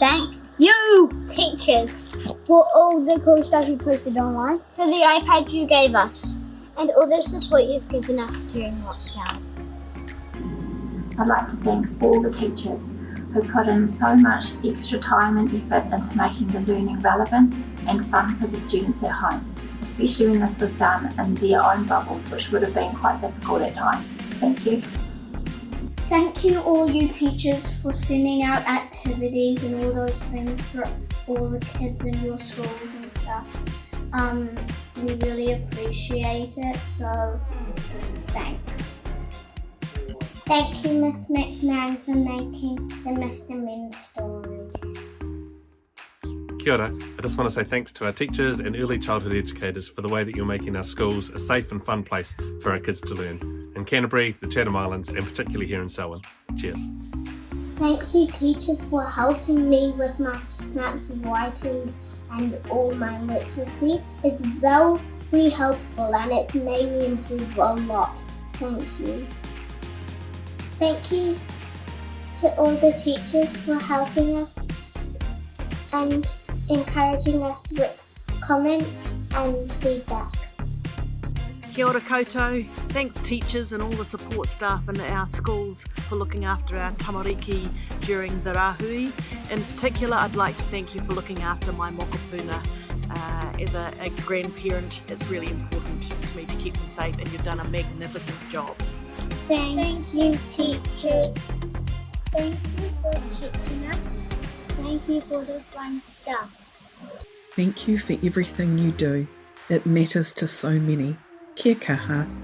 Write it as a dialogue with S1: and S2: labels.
S1: thank you, teachers, for all the cool stuff you posted online, for the iPad you gave us, and all the support you've given us during lockdown.
S2: I'd like to thank all the teachers who put in so much extra time and effort into making the learning relevant and fun for the students at home, especially when this was done in their own bubbles, which would have been quite difficult at times. Thank you.
S3: Thank you all you teachers for sending out activities and all those things for all the kids in your schools and stuff. Um, we really appreciate it, so thanks.
S1: Thank you, Miss McMahon, for making the Mr. Min stories.
S4: Kia ora. I just want to say thanks to our teachers and early childhood educators for the way that you're making our schools a safe and fun place for our kids to learn. In Canterbury, the Chatham Islands, and particularly here in Selwyn. Cheers.
S1: Thank you, teachers, for helping me with my maths writing and all my literacy. It's very helpful and it's made me improve a lot. Thank you. Thank you to all the teachers for helping us and encouraging us with comments and feedback.
S5: Kia ora koutou. Thanks teachers and all the support staff in our schools for looking after our tamariki during the rahui. In particular, I'd like to thank you for looking after my mokopuna. Uh, as a, a grandparent, it's really important to me to keep them safe and you've done a magnificent job.
S1: Thank, you, teachers. Thank you for teaching us. Thank you for the fun stuff.
S6: Thank you for everything you do. It matters to so many. Kia kaha.